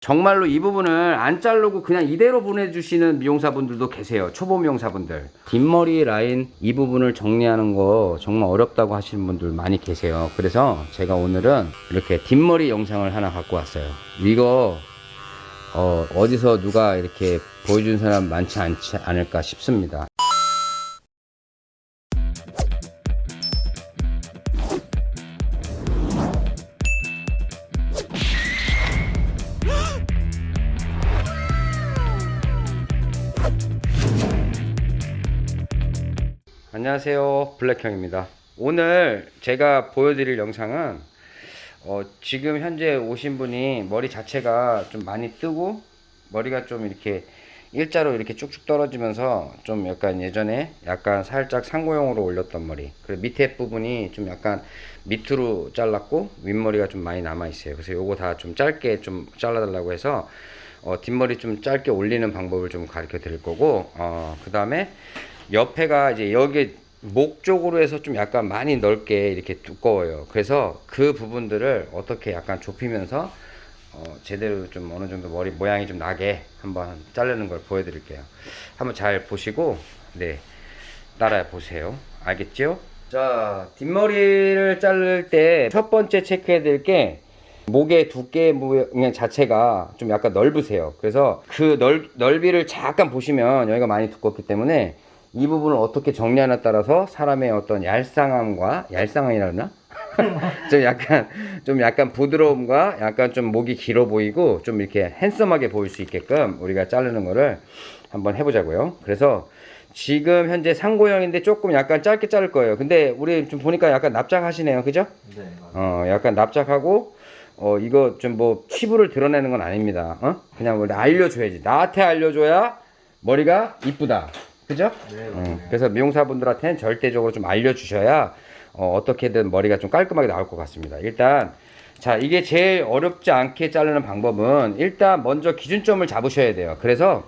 정말로 이 부분을 안 자르고 그냥 이대로 보내주시는 미용사분들도 계세요. 초보 미용사분들. 뒷머리 라인 이 부분을 정리하는 거 정말 어렵다고 하시는 분들 많이 계세요. 그래서 제가 오늘은 이렇게 뒷머리 영상을 하나 갖고 왔어요. 이거 어, 어디서 누가 이렇게 보여준 사람 많지 않지 않을까 싶습니다. 안녕하세요. 블랙형입니다. 오늘 제가 보여드릴 영상은 어, 지금 현재 오신 분이 머리 자체가 좀 많이 뜨고 머리가 좀 이렇게 일자로 이렇게 쭉쭉 떨어지면서 좀 약간 예전에 약간 살짝 상고형으로 올렸던 머리 그리고 밑에 부분이 좀 약간 밑으로 잘랐고 윗머리가 좀 많이 남아 있어요. 그래서 요거 다 좀 짧게 좀 잘라 달라고 해서 어, 뒷머리 좀 짧게 올리는 방법을 좀 가르쳐 드릴 거고 어, 그 다음에 옆에가 이제 여기 목 쪽으로 해서 좀 약간 많이 넓게 이렇게 두꺼워요. 그래서 그 부분들을 어떻게 약간 좁히면서 어, 제대로 좀 어느 정도 머리 모양이 좀 나게 한번 자르는 걸 보여드릴게요. 한번 잘 보시고 네 따라 보세요. 알겠죠? 자 뒷머리를 자를 때 첫 번째 체크해야 될게 목의 두께 모양 자체가 좀 약간 넓으세요. 그래서 그 넓, 넓이를 잠깐 보시면 여기가 많이 두껍기 때문에 이 부분을 어떻게 정리하냐에 따라서 사람의 어떤 얄쌍함과 얄쌍함이라 그러나? 좀 약간 좀 약간 부드러움과 약간 좀 목이 길어 보이고 좀 이렇게 핸섬하게 보일 수 있게끔 우리가 자르는 거를 한번 해보자고요. 그래서 지금 현재 상고형인데 조금 약간 짧게 자를 거예요. 근데 우리 좀 보니까 약간 납작하시네요. 그죠? 네, 맞아요. 어, 약간 납작하고, 어, 이거 좀 뭐 피부를 드러내는 건 아닙니다. 어? 그냥 우리 알려줘야지. 나한테 알려줘야 머리가 이쁘다. 그죠? 네, 음. 그래서 미용사분들한테는 절대적으로 좀 알려주셔야 어, 어떻게든 머리가 좀 깔끔하게 나올 것 같습니다. 일단 자 이게 제일 어렵지 않게 자르는 방법은 일단 먼저 기준점을 잡으셔야 돼요. 그래서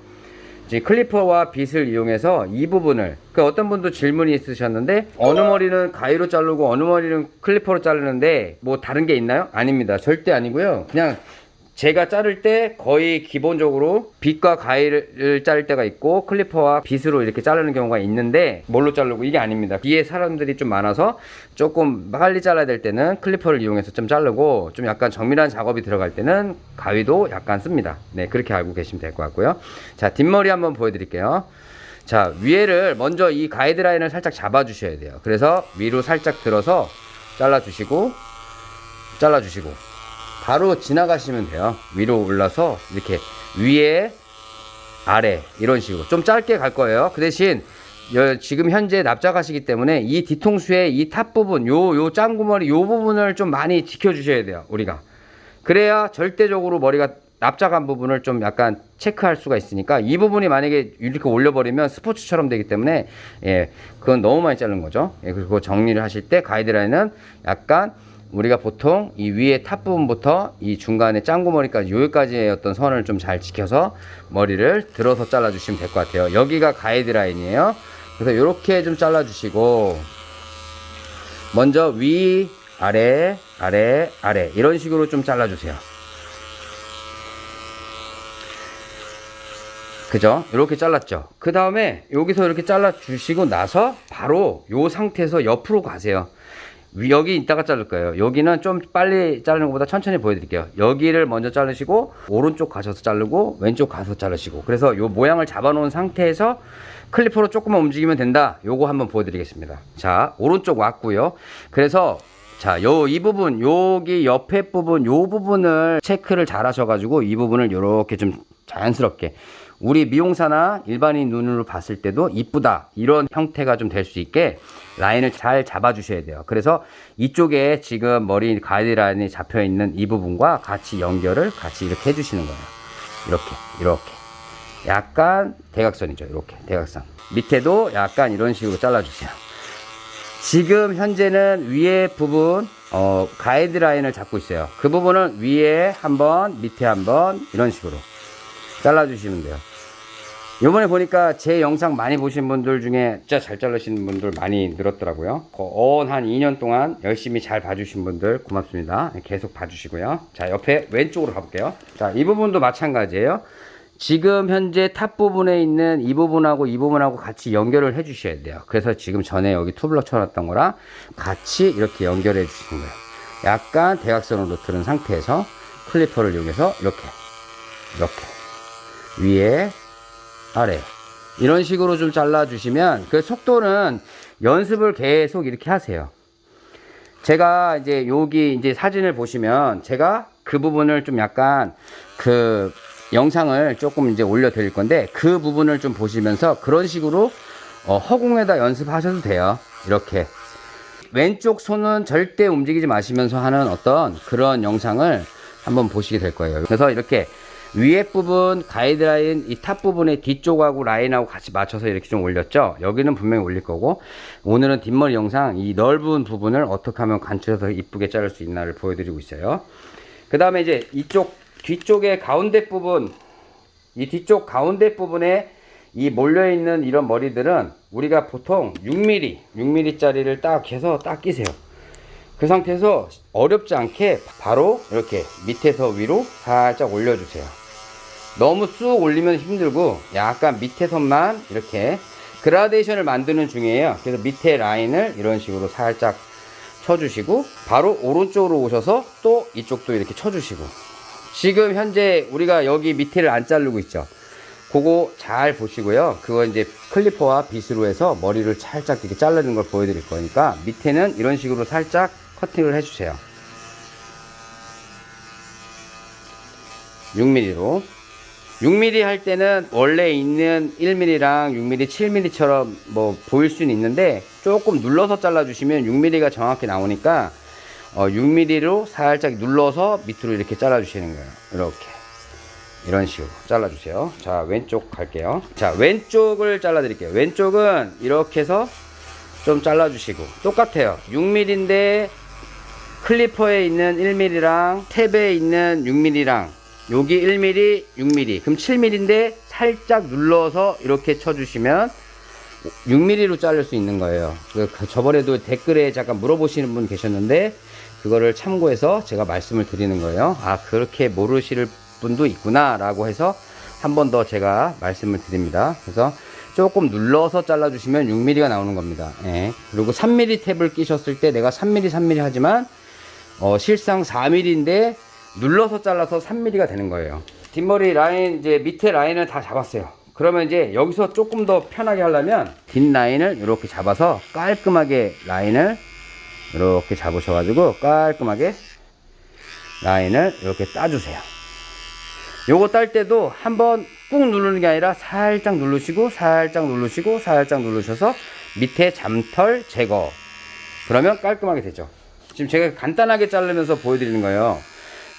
이제 클리퍼와 빗을 이용해서 이 부분을 그 어떤 분도 질문이 있으셨는데 어느 머리는 가위로 자르고 어느 머리는 클리퍼로 자르는데 뭐 다른 게 있나요? 아닙니다. 절대 아니고요. 그냥 제가 자를 때 거의 기본적으로 빗과 가위를 자를 때가 있고 클리퍼와 빗으로 이렇게 자르는 경우가 있는데 뭘로 자르고 이게 아닙니다. 뒤에 사람들이 좀 많아서 조금 빨리 잘라야 될 때는 클리퍼를 이용해서 좀 자르고 좀 약간 정밀한 작업이 들어갈 때는 가위도 약간 씁니다. 네 그렇게 알고 계시면 될 것 같고요. 자 뒷머리 한번 보여드릴게요. 자 위에를 먼저 이 가이드라인을 살짝 잡아 주셔야 돼요. 그래서 위로 살짝 들어서 잘라 주시고 잘라 주시고 바로 지나가시면 돼요. 위로 올라서 이렇게 위에 아래 이런 식으로 좀 짧게 갈 거예요. 그 대신 여- 지금 현재 납작하시기 때문에 이 뒤통수의 이 top 부분 요 요 짱구머리 요 부분을 좀 많이 지켜 주셔야 돼요. 우리가 그래야 절대적으로 머리가 납작한 부분을 좀 약간 체크할 수가 있으니까 이 부분이 만약에 이렇게 올려버리면 스포츠처럼 되기 때문에 예 그건 너무 많이 자른 거죠. 예, 그리고 정리를 하실 때 가이드라인은 약간 우리가 보통 이 위에 top 부분부터 이 중간에 짱구머리까지 여기까지의 어떤 선을 좀 잘 지켜서 머리를 들어서 잘라 주시면 될 것 같아요 여기가 가이드라인이에요 그래서 이렇게 좀 잘라 주시고 먼저 위 아래 아래 아래 이런 식으로 좀 잘라 주세요 그죠? 이렇게 잘랐죠. 그 다음에 여기서 이렇게 잘라 주시고 나서 바로 요 상태에서 옆으로 가세요. 위- 여기 이따가 자를 거예요. 여기는 좀 빨리 자르는 것보다 천천히 보여드릴게요. 여기를 먼저 자르시고 오른쪽 가셔서 자르고 왼쪽 가서 자르시고 그래서 요 모양을 잡아 놓은 상태에서 클리퍼로 조금만 움직이면 된다. 요거 한번 보여드리겠습니다. 자 오른쪽 왔고요. 그래서 자, 요, 이 부분, 여기 옆에 부분, 요 부분을 체크를 잘 하셔가지고 이 부분을 요렇게 좀 자연스럽게 우리 미용사나 일반인 눈으로 봤을 때도 이쁘다. 이런 형태가 좀 될 수 있게 라인을 잘 잡아 주셔야 돼요. 그래서 이쪽에 지금 머리 가이드라인이 잡혀 있는 이 부분과 같이 연결을 같이 이렇게 해주시는 거예요. 이렇게, 이렇게. 약간 대각선이죠. 이렇게, 대각선. 밑에도 약간 이런 식으로 잘라주세요. 지금 현재는 위에 부분 어, 가이드라인을 잡고 있어요. 그 부분은 위에 한 번, 밑에 한번 이런 식으로 잘라 주시면 돼요. 요번에 보니까 제 영상 많이 보신 분들 중에 진짜 잘 자르시는 분들 많이 늘었더라고요. 어한 2년 동안 열심히 잘 봐주신 분들 고맙습니다. 계속 봐주시고요. 자, 옆에 왼쪽으로 가볼게요. 자, 이 부분도 마찬가지예요. 지금 현재 top 부분에 있는 이 부분하고 이 부분하고 같이 연결을 해 주셔야 돼요. 그래서 지금 전에 여기 투블럭 쳐놨던 거랑 같이 이렇게 연결해 주시는 거예요. 약간 대각선으로 들은 상태에서 클리퍼를 이용해서 이렇게, 이렇게. 위에, 아래. 이런 식으로 좀 잘라 주시면 그 속도는 연습을 계속 이렇게 하세요. 제가 이제 여기 이제 사진을 보시면 제가 그 부분을 좀 약간 그 영상을 조금 이제 올려 드릴 건데 그 부분을 좀 보시면서 그런 식으로 어, 허공에다 연습하셔도 돼요. 이렇게 왼쪽 손은 절대 움직이지 마시면서 하는 어떤 그런 영상을 한번 보시게 될 거예요. 그래서 이렇게 위에 부분 가이드라인 이 top 부분의 뒤쪽하고 라인하고 같이 맞춰서 이렇게 좀 올렸죠 여기는 분명히 올릴 거고 오늘은 뒷머리 영상 이 넓은 부분을 어떻게 하면 간추려서 이쁘게 자를 수 있나를 보여드리고 있어요 그 다음에 이제 이쪽 뒤쪽의 가운데 부분 이 뒤쪽 가운데 부분에 이 몰려있는 이런 머리들은 우리가 보통 6mm 6mm 짜리를 딱 해서 딱 끼세요. 그 상태에서 어렵지 않게 바로 이렇게 밑에서 위로 살짝 올려주세요. 너무 쑥 올리면 힘들고 약간 밑에 선만 이렇게 그라데이션을 만드는 중이에요. 그래서 밑에 라인을 이런 식으로 살짝 쳐주시고 바로 오른쪽으로 오셔서 또 이쪽도 이렇게 쳐주시고 지금 현재 우리가 여기 밑에를 안 자르고 있죠. 그거 잘 보시고요. 그거 이제 클리퍼와 빗으로 해서 머리를 살짝 이렇게 자르는 걸 보여드릴 거니까 밑에는 이런 식으로 살짝 커팅을 해주세요. 6mm로. 6mm 할 때는 원래 있는 1mm랑 6mm, 7mm처럼 뭐 보일 수는 있는데 조금 눌러서 잘라주시면 6mm가 정확히 나오니까 어 6mm로 살짝 눌러서 밑으로 이렇게 잘라 주시는 거예요. 이렇게 이런 식으로 잘라 주세요. 자 왼쪽 갈게요. 자 왼쪽을 잘라 드릴게요. 왼쪽은 이렇게 해서 좀 잘라 주시고 똑같아요. 6mm인데 클리퍼에 있는 1mm랑 탭에 있는 6mm랑 여기 1mm, 6mm, 그럼 7mm인데 살짝 눌러서 이렇게 쳐주시면 6mm로 자를 수 있는 거예요. 그 저번에도 댓글에 잠깐 물어보시는 분 계셨는데 그거를 참고해서 제가 말씀을 드리는 거예요. 아 그렇게 모르실 분도 있구나 라고 해서 한 번 더 제가 말씀을 드립니다. 그래서 조금 눌러서 잘라 주시면 6mm가 나오는 겁니다. 예. 그리고 3mm 탭을 끼셨을 때 내가 3mm, 3mm 하지만 어, 실상 4mm인데 눌러서 잘라서 3mm가 되는 거예요. 뒷머리 라인 이제 밑에 라인을 다 잡았어요. 그러면 이제 여기서 조금 더 편하게 하려면 뒷 라인을 이렇게 잡아서 깔끔하게 라인을 이렇게 잡으셔가지고 깔끔하게 라인을 이렇게 따주세요. 요거 딸 때도 한번 꾹 누르는 게 아니라 살짝 누르시고 살짝 누르시고 살짝 누르셔서 밑에 잠털 제거 그러면 깔끔하게 되죠. 지금 제가 간단하게 자르면서 보여드리는 거예요.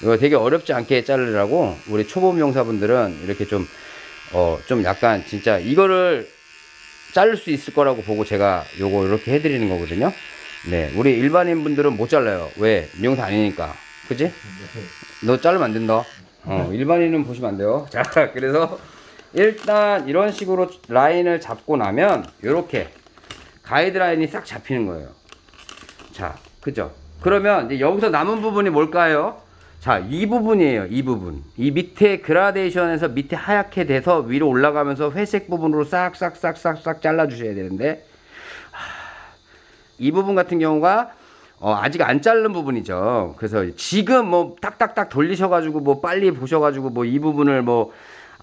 이거 되게 어렵지 않게 자르라고 우리 초보 미용사분들은 이렇게 좀, 어, 좀 약간 진짜 이거를 자를 수 있을 거라고 보고 제가 요거 이렇게 해드리는 거거든요. 네. 우리 일반인 분들은 못 잘라요. 왜? 미용사 아니니까. 그지? 너 자르면 안 된다. 어, 일반인은 보시면 안 돼요. 자, 그래서 일단 이런 식으로 라인을 잡고 나면 이렇게 가이드라인이 싹 잡히는 거예요. 자, 그죠? 그러면 이제 여기서 남은 부분이 뭘까요? 자, 이 부분이에요. 이 부분. 이 밑에 그라데이션에서 밑에 하얗게 돼서 위로 올라가면서 회색 부분으로 싹싹싹싹싹 잘라 주셔야 되는데, 이 부분 같은 경우가 어, 아직 안 자른 부분이죠. 그래서 지금 뭐 딱딱딱 돌리셔가지고 뭐 빨리 보셔가지고 뭐 이 부분을 뭐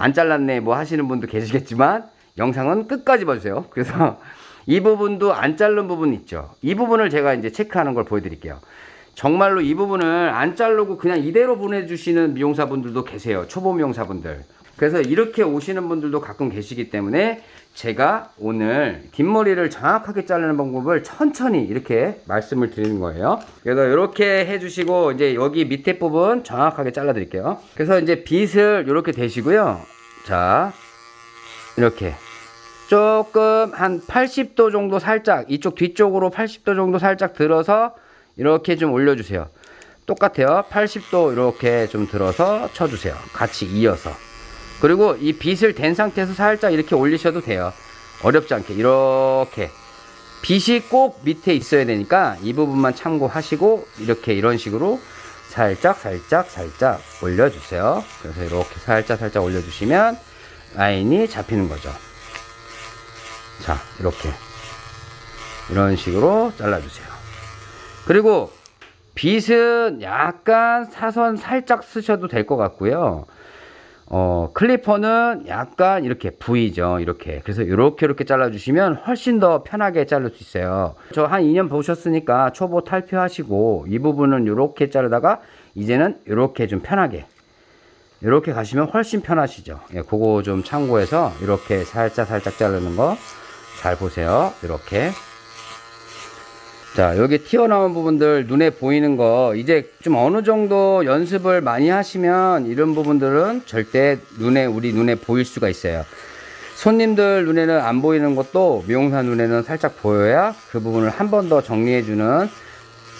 안 잘랐네 뭐 하시는 분도 계시겠지만 영상은 끝까지 봐주세요. 그래서 이 부분도 안 자른 부분 있죠. 이 부분을 제가 이제 체크하는 걸 보여드릴게요. 정말로 이 부분을 안 자르고 그냥 이대로 보내주시는 미용사분들도 계세요. 초보 미용사분들. 그래서 이렇게 오시는 분들도 가끔 계시기 때문에 제가 오늘 뒷머리를 정확하게 자르는 방법을 천천히 이렇게 말씀을 드리는 거예요. 그래서 이렇게 해주시고 이제 여기 밑에 부분 정확하게 잘라 드릴게요. 그래서 이제 빗을 이렇게 대시고요. 자, 이렇게 조금 한 80도 정도 살짝 이쪽 뒤쪽으로 80도 정도 살짝 들어서 이렇게 좀 올려주세요. 똑같아요. 80도 이렇게 좀 들어서 쳐주세요. 같이 이어서. 그리고 이 빗을 댄 상태에서 살짝 이렇게 올리셔도 돼요. 어렵지 않게 이렇게 빗이 꼭 밑에 있어야 되니까 이 부분만 참고하시고 이렇게 이런 식으로 살짝 살짝 살짝 올려주세요. 그래서 이렇게 살짝 살짝 올려주시면 라인이 잡히는 거죠. 자 이렇게 이런 식으로 잘라주세요. 그리고 빗은 약간 사선 살짝 쓰셔도 될 것 같고요. 어, 클리퍼는 약간 이렇게 V죠. 이렇게. 그래서 이렇게 이렇게 잘라주시면 훨씬 더 편하게 자를 수 있어요. 저 한 2년 보셨으니까 초보 탈피하시고 이 부분은 이렇게 자르다가 이제는 이렇게 좀 편하게 이렇게 가시면 훨씬 편하시죠. 예, 그거 좀 참고해서 이렇게 살짝 살짝 자르는 거 잘 보세요. 이렇게. 자, 여기 튀어나온 부분들 눈에 보이는 거 이제 좀 어느 정도 연습을 많이 하시면 이런 부분들은 절대 눈에 우리 눈에 보일 수가 있어요. 손님들 눈에는 안 보이는 것도 미용사 눈에는 살짝 보여야 그 부분을 한 번 더 정리해 주는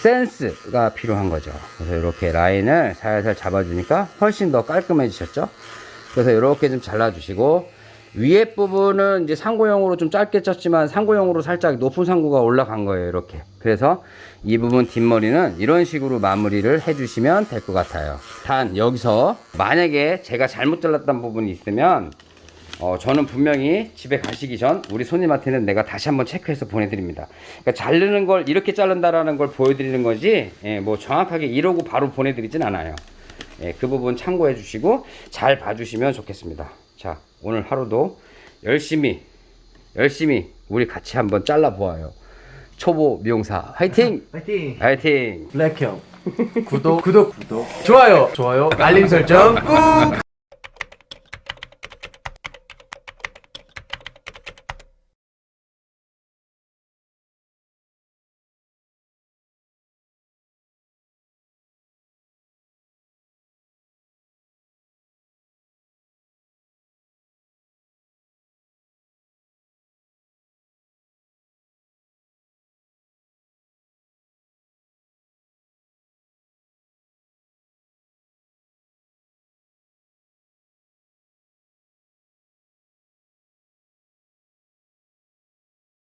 센스가 필요한 거죠. 그래서 이렇게 라인을 살살 잡아주니까 훨씬 더 깔끔해지셨죠? 그래서 이렇게 좀 잘라주시고 위에 부분은 이제 상고형으로 좀 짧게 쪘지만 상고형으로 살짝 높은 상고가 올라간 거예요 이렇게 그래서 이 부분 뒷머리는 이런 식으로 마무리를 해주시면 될 것 같아요 단 여기서 만약에 제가 잘못 잘랐던 부분이 있으면 어, 저는 분명히 집에 가시기 전 우리 손님한테는 내가 다시 한번 체크해서 보내드립니다. 그러니까 자르는 걸 이렇게 자른다라는 걸 보여드리는 거지, 예, 뭐 정확하게 이러고 바로 보내드리진 않아요. 예, 그 부분 참고해 주시고 잘 봐주시면 좋겠습니다. 자, 오늘 하루도 열심히, 열심히 우리 같이 한번 잘라 보아요. 초보 미용사 화이팅! 파이팅! 화이팅! 블랙형 구독 구독 구독 좋아요 좋아요 알림 설정 꾹